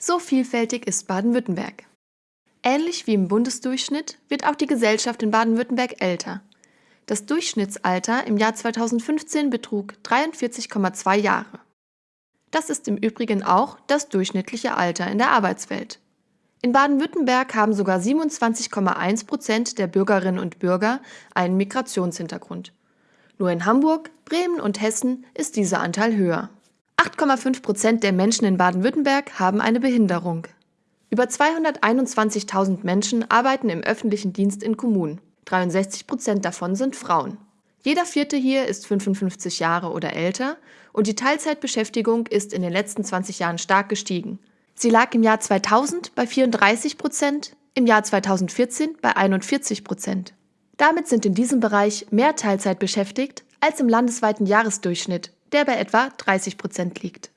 So vielfältig ist Baden-Württemberg. Ähnlich wie im Bundesdurchschnitt wird auch die Gesellschaft in Baden-Württemberg älter. Das Durchschnittsalter im Jahr 2015 betrug 43,2 Jahre. Das ist im Übrigen auch das durchschnittliche Alter in der Arbeitswelt. In Baden-Württemberg haben sogar 27,1 Prozent der Bürgerinnen und Bürger einen Migrationshintergrund. Nur in Hamburg, Bremen und Hessen ist dieser Anteil höher. 8,5 Prozent der Menschen in Baden-Württemberg haben eine Behinderung. Über 221.000 Menschen arbeiten im öffentlichen Dienst in Kommunen. 63 Prozent davon sind Frauen. Jeder Vierte hier ist 55 Jahre oder älter und die Teilzeitbeschäftigung ist in den letzten 20 Jahren stark gestiegen. Sie lag im Jahr 2000 bei 34 Prozent, im Jahr 2014 bei 41 Prozent. Damit sind in diesem Bereich mehr Teilzeit beschäftigt als im landesweiten Jahresdurchschnitt, der bei etwa 30 Prozent liegt.